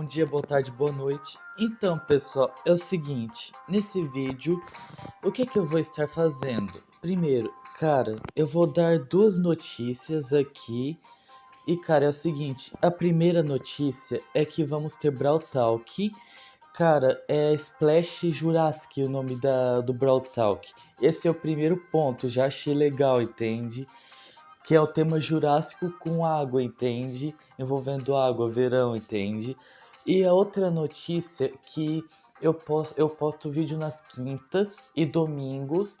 bom dia, boa tarde, boa noite. Então, pessoal, é o seguinte, nesse vídeo, o que que eu vou estar fazendo? Primeiro, cara, eu vou dar duas notícias aqui. E, cara, é o seguinte, a primeira notícia é que vamos ter Brawl Talk. Cara, é Splash Jurassic o nome da, do Brawl Talk. Esse é o primeiro ponto, já achei legal, entende? que é o tema Jurássico com água, entende? Envolvendo água, verão, entende? E a outra notícia que eu posto, eu posto vídeo nas quintas e domingos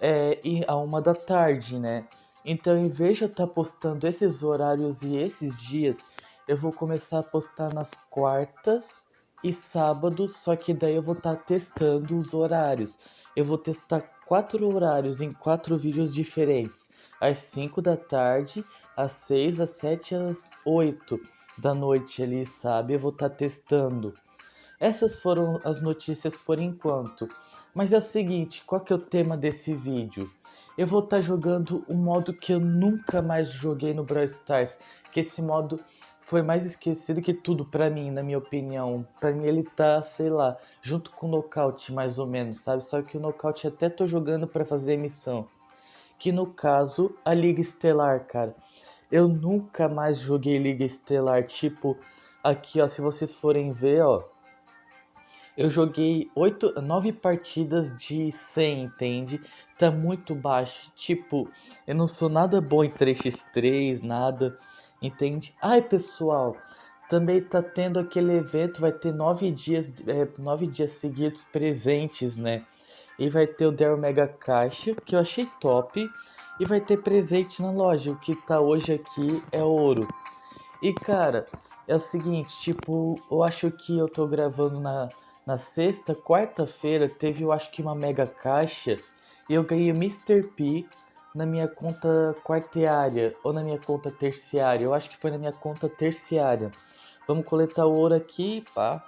é, e a uma da tarde, né? Então, em vez de eu estar tá postando esses horários e esses dias, eu vou começar a postar nas quartas e sábados, só que daí eu vou estar tá testando os horários. Eu vou testar quatro horários em quatro vídeos diferentes às 5 da tarde, às 6, às 7 às 8 da noite ali, sabe? Eu vou estar tá testando. Essas foram as notícias por enquanto. Mas é o seguinte, qual que é o tema desse vídeo? Eu vou estar tá jogando um modo que eu nunca mais joguei no Brawl Stars, que esse modo foi mais esquecido que tudo pra mim, na minha opinião. Pra mim ele tá, sei lá, junto com o Knockout mais ou menos, sabe? Só que o Knockout até tô jogando pra fazer missão que no caso a Liga Estelar, cara. Eu nunca mais joguei Liga Estelar, tipo, aqui ó, se vocês forem ver, ó, eu joguei 8, 9 partidas de 100, entende? Tá muito baixo, tipo, eu não sou nada bom em 3x3, nada, entende? Ai, pessoal, também tá tendo aquele evento, vai ter 9 dias, é, 9 dias seguidos presentes, né? E vai ter o Dell Mega Caixa, que eu achei top. E vai ter presente na loja. O que tá hoje aqui é ouro. E cara, é o seguinte, tipo, eu acho que eu tô gravando na, na sexta, quarta-feira, teve eu acho que uma mega caixa. E eu ganhei Mr. P na minha conta quarteária ou na minha conta terciária. Eu acho que foi na minha conta terciária. Vamos coletar o ouro aqui, pá.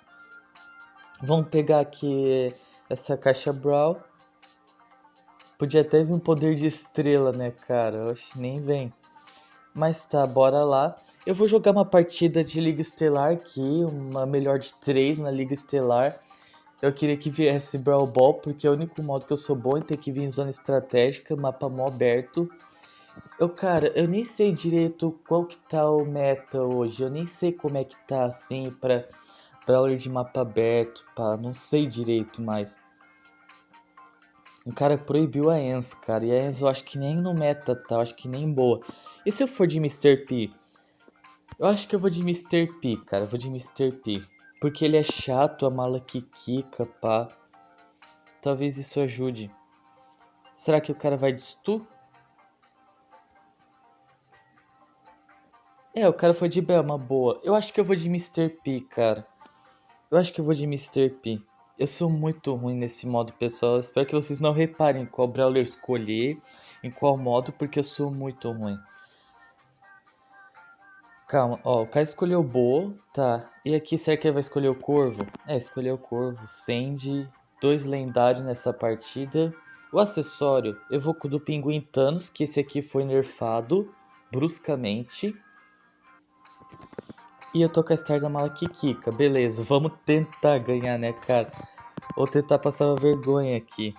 Vamos pegar aqui essa caixa Brawl. Podia até vir um poder de estrela, né, cara? Oxe, nem vem. Mas tá, bora lá. Eu vou jogar uma partida de Liga Estelar aqui, uma melhor de três na Liga Estelar. Eu queria que viesse Brawl Ball, porque é o único modo que eu sou bom em ter que vir em zona estratégica, mapa mó aberto. Eu, cara, eu nem sei direito qual que tá o meta hoje. Eu nem sei como é que tá, assim, pra Brawler de mapa aberto, pá, não sei direito mais. O cara proibiu a Enz, cara, e a Enz eu acho que nem no meta tá, eu acho que nem boa. E se eu for de Mr. P? Eu acho que eu vou de Mr. P, cara, eu vou de Mr. P. Porque ele é chato, a mala que quica, pá. Talvez isso ajude. Será que o cara vai de stu? É, o cara foi de Bell, uma boa. Eu acho que eu vou de Mr. P, cara. Eu acho que eu vou de Mr. P. Eu sou muito ruim nesse modo, pessoal. Espero que vocês não reparem qual brawler escolher, em qual modo, porque eu sou muito ruim. Calma, ó, o cara escolheu Bo, tá. E aqui, será que ele vai escolher o Corvo? É, escolheu o Corvo. Sandy, dois lendários nessa partida. O acessório, eu vou com o do Pinguim Thanos, que esse aqui foi nerfado bruscamente. E eu tô com a Star da mala Kikika. Beleza, vamos tentar ganhar, né, cara? Vou tentar passar uma vergonha aqui.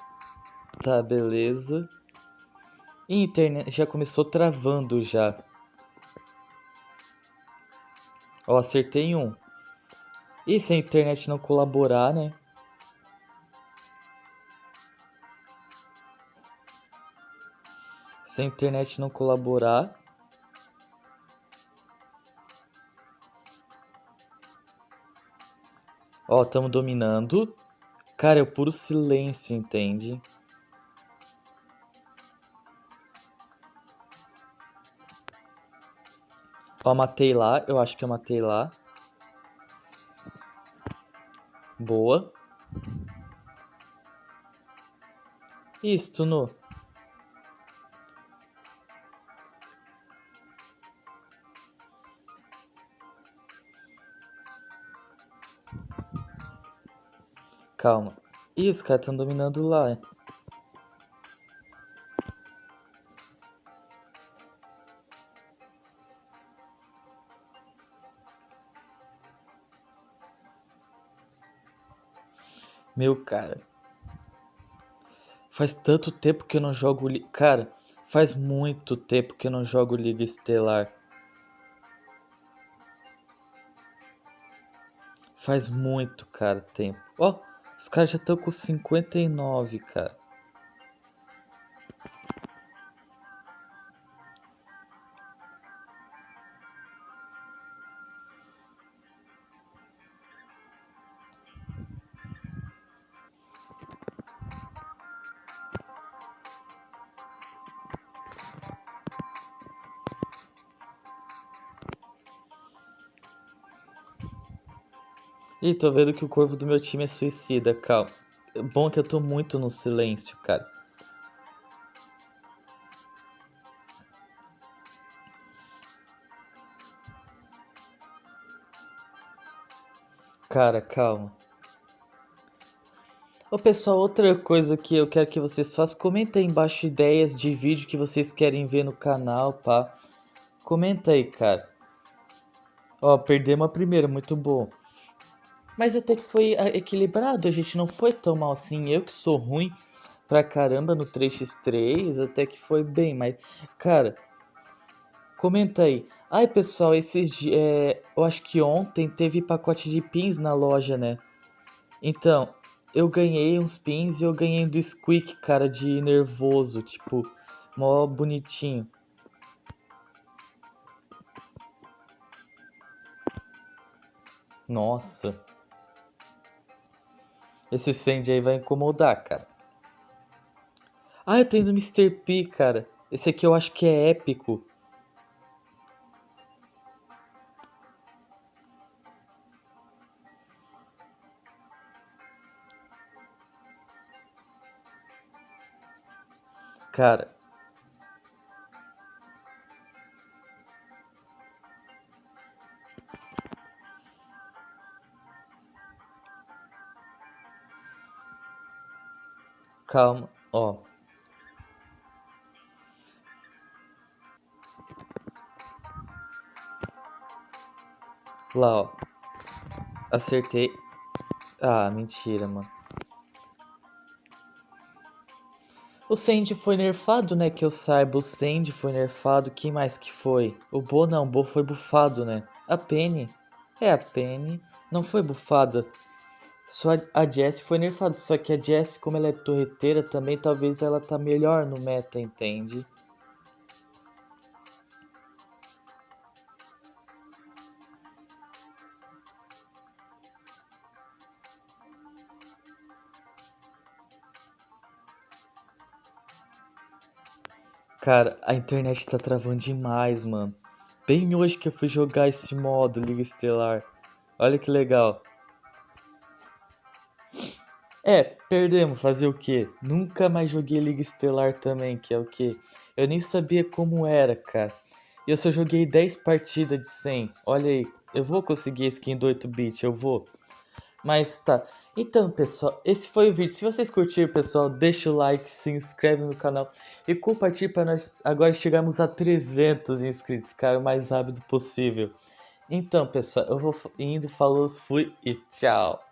Tá, beleza. E internet já começou travando já. Ó, acertei um. E se a internet não colaborar, né? Se a internet não colaborar, Ó, estamos dominando. Cara, é o puro silêncio, entende? Ó, matei lá. Eu acho que eu matei lá. Boa. Isso, no. Calma. Ih, os caras estão dominando lá. Meu, cara. Faz tanto tempo que eu não jogo... Cara, faz muito tempo que eu não jogo Liga Estelar. Faz muito, cara, tempo. Ó, oh, os caras já estão com 59, cara. Ih, tô vendo que o corvo do meu time é suicida, calma. Bom que eu tô muito no silêncio, cara. Cara, calma. Ô pessoal, outra coisa que eu quero que vocês façam, comenta aí embaixo ideias de vídeo que vocês querem ver no canal, pá. Comenta aí, cara. Ó, perdemos a primeira, muito bom. Mas até que foi ah, equilibrado, a gente não foi tão mal assim. Eu que sou ruim pra caramba no 3x3, até que foi bem, mas, cara, comenta aí. Ai, pessoal, esses é, eu acho que ontem teve pacote de pins na loja, né? Então, eu ganhei uns pins e eu ganhei do Squeak, cara, de nervoso, tipo, mó bonitinho. Nossa. Esse Sandy aí vai incomodar, cara. Ah, eu tenho do Mr. P, cara. Esse aqui eu acho que é épico. Cara, Calma, ó. Lá, ó. Acertei. Ah, mentira, mano. O Sandy foi nerfado, né? Que eu saiba, o Sandy foi nerfado. Quem mais que foi? O Bo não, o Bo foi bufado, né? A Penny. É, a Penny não foi bufada. Só a Jessie foi nerfada, só que a Jessie, como ela é torreteira, também talvez ela tá melhor no meta, entende? Cara, a internet tá travando demais, mano. Bem hoje que eu fui jogar esse modo Liga Estelar. Olha que legal. É, perdemos, fazer o quê? Nunca mais joguei Liga Estelar também, que é o quê? Eu nem sabia como era, cara. E eu só joguei 10 partidas de 100. Olha aí, eu vou conseguir skin do 8-bit, eu vou. Mas tá. Então, pessoal, esse foi o vídeo. Se vocês curtiram, pessoal, deixa o like, se inscreve no canal e compartilhe para nós agora chegarmos a 300 inscritos, cara, o mais rápido possível. Então, pessoal, eu vou indo, falou, fui e tchau.